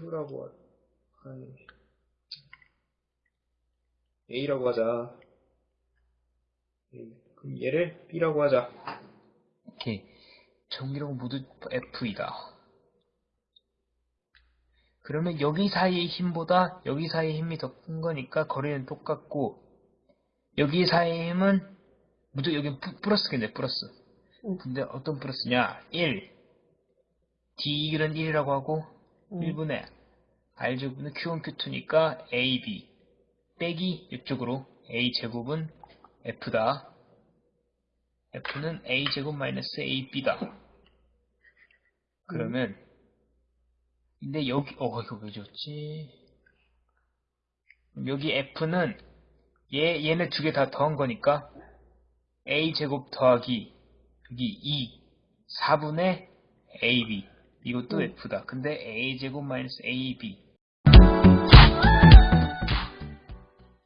Q라고 하, 아이, A라고 하자. A. 그럼 얘를 B라고 하자. 오케이. 전기력 모두 F이다. 그러면 여기 사이의 힘보다 여기 사이의 힘이 더 큰 거니까 거리는 똑같고 여기 사이의 힘은 무조건 여기 플러스겠네 플러스. 응. 근데 어떤 플러스냐? 1. D는 1이라고 하고 응. 1분의 R제곱은 Q1, Q2니까 AB 빼기 이쪽으로 A제곱은 F다. F는 A제곱 마이너스 AB다. 그러면 근데 여기 어 이거 왜 줬지? 여기 F는 얘 얘네 두 개 다 더한 거니까 A제곱 더하기 여기 2 4분의 AB 이것도 F다. 근데 A 제곱 마이너스 AB